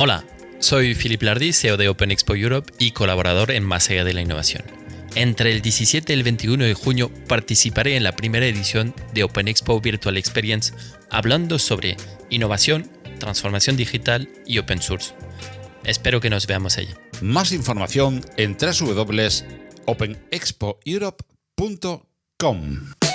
Hola, soy Philip Lardy, CEO de Open Expo Europe y colaborador en Más allá de la innovación. Entre el 17 y el 21 de junio participaré en la primera edición de Open Expo Virtual Experience hablando sobre innovación, transformación digital y open source. Espero que nos veamos allí. Más información en www.openexpoeurope.com.